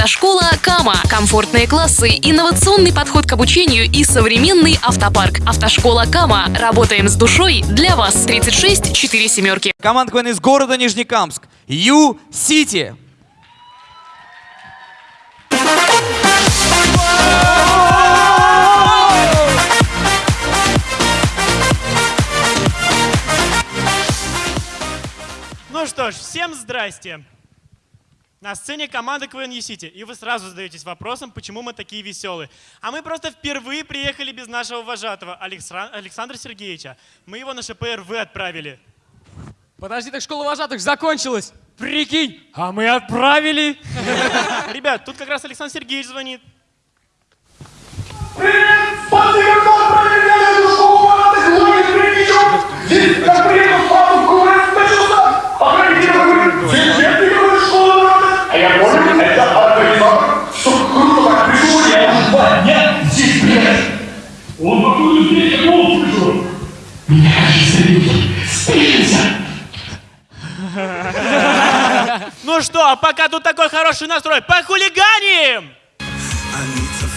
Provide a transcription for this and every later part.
Автошкола Кама. Комфортные классы, инновационный подход к обучению и современный автопарк. Автошкола Кама. Работаем с душой для вас. 36 4 семерки. Команда КВН из города Нижнекамск. Ю-Сити. Ну что ж, всем здрасте. На сцене команда КВН Сити, и вы сразу задаетесь вопросом, почему мы такие веселые. А мы просто впервые приехали без нашего вожатого, Александра Сергеевича. Мы его на ШПРВ отправили. Подожди, так школа вожатых закончилась. Прикинь, а мы отправили. Ребят, тут как раз Александр Сергеевич звонит. Спасибо, Он покуда здесь, я голос слышу. Меня, кажется, люди. Спешимся. Ну что, а пока тут такой хороший настрой, похулиганим!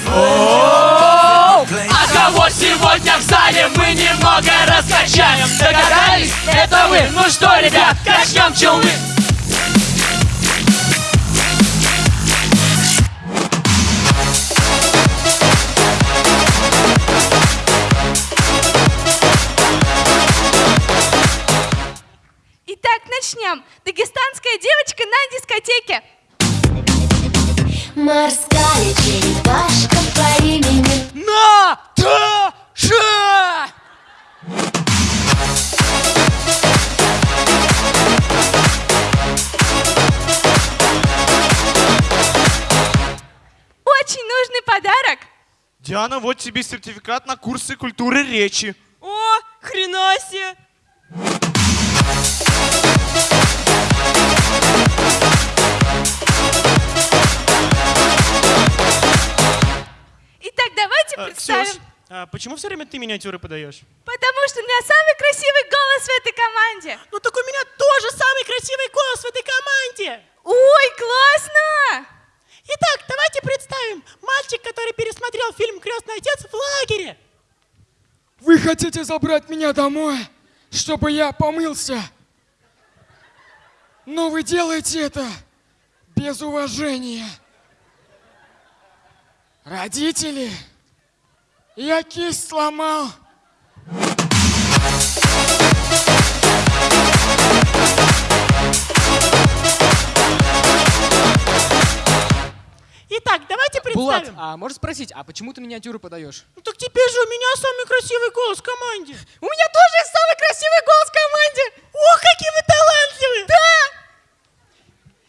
А кого сегодня в зале мы немного раскачаем? Догадались? Это вы? Ну что, ребят, качнем челны! Итак, начнем. Дагестанская девочка на дискотеке. Морская черепашка по имени Наташа! Очень нужный подарок. Диана, вот тебе сертификат на курсы культуры речи. О, хрена себе. Представим. Ксюш, а почему все время ты миниатюры подаешь? Потому что у меня самый красивый голос в этой команде. Ну так у меня тоже самый красивый голос в этой команде! Ой, классно! Итак, давайте представим мальчик, который пересмотрел фильм «Крестный отец» в лагере. Вы хотите забрать меня домой, чтобы я помылся? Но вы делаете это без уважения. Родители, я кисть сломал. Итак, давайте Булат, представим. а можешь спросить, а почему ты миниатюру подаешь? Ну так теперь же у меня самый красивый голос в команде. У меня тоже самый красивый голос в команде! Ох, какие вы талантливые! Да!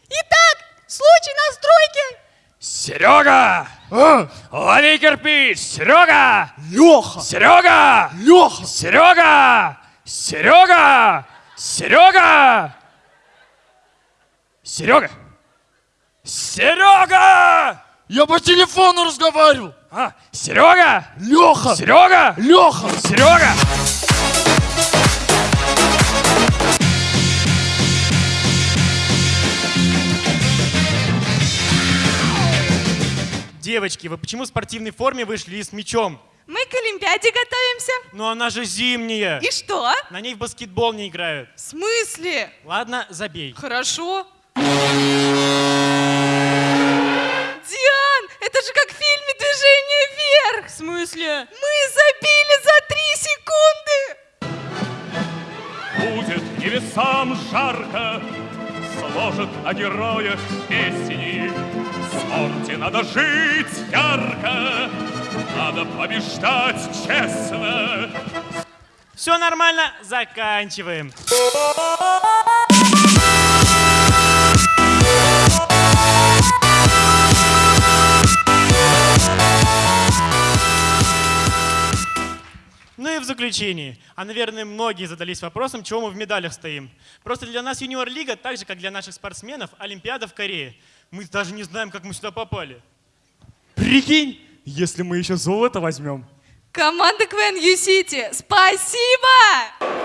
Итак, случай на стройке! Серега! Лови кирпич! Серега! Леха! Серега! Леха! Серега! Серега! Серега! Серега! Серега! Я по телефону разговаривал. А, Серега! Леха! Серега! Леха! Серега! Девочки, вы почему в спортивной форме вышли и с мячом? Мы к Олимпиаде готовимся. Ну она же зимняя. И что? На ней в баскетбол не играют. В смысле? Ладно, забей. Хорошо. Диан, это же как в фильме «Движение вверх». В смысле? Мы забили за три секунды. Будет небесам жарко, сложат о героях песни. Спорте надо жить ярко, надо побеждать честно. Все нормально, заканчиваем. Ну и в заключении. А, наверное, многие задались вопросом, чего мы в медалях стоим. Просто для нас юниор-лига, так же, как для наших спортсменов, Олимпиада в Корее. Мы даже не знаем, как мы сюда попали. Прикинь, если мы еще золото возьмем. Команда КВН Ю-Сити, спасибо!